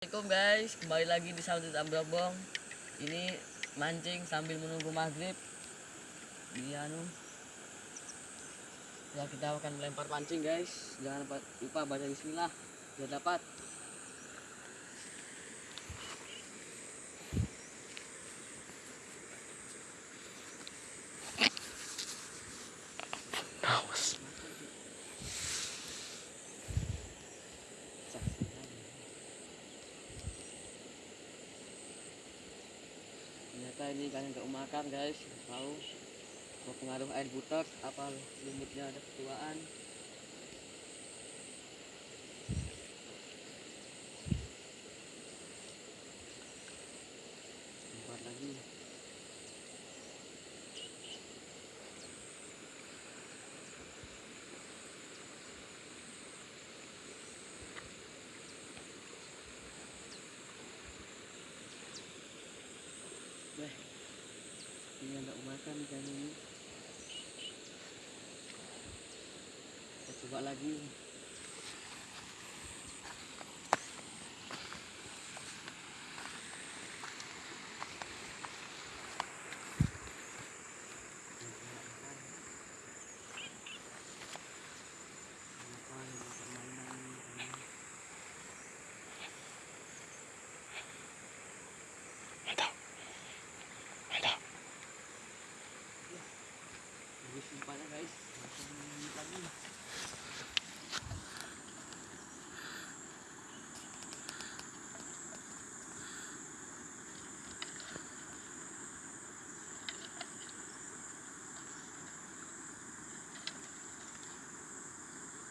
Assalamualaikum guys, kembali lagi di Saudut Ambrobong. Ini mancing sambil menunggu maghrib. Di anu. Ya kita akan melempar pancing guys. Jangan lupa baca Bismillah. Biar dapat. Ternyata ini kan nggak makan guys. Tahu berpengaruh air butek apa lumutnya ada ketuaan. Ini nggak makan ikan ini. Kita coba lagi. Habis umpannya guys, lagi.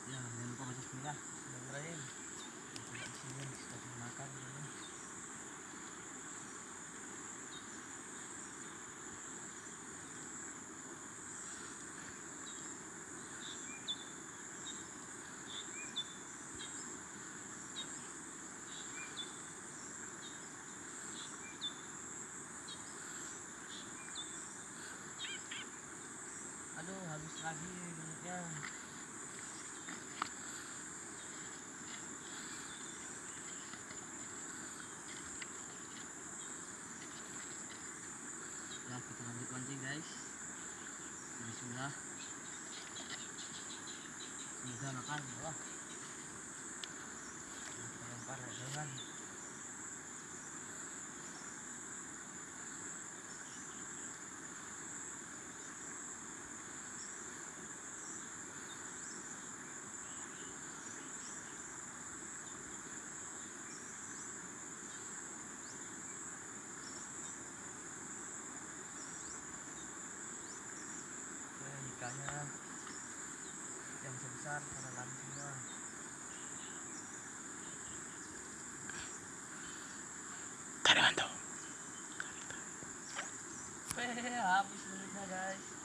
Ya, bismillah. Bismillahirrahmanirrahim. Bismillah, sudah makan. ini. Aduh, habis lagi minumnya. Ya, kita lanjut mancing guys. Bismillah. Semoga makan, ya Allah. Lempar ya, ikannya yang sebesar pada lari semua. Tarimanto. Weh, habis menitnya guys.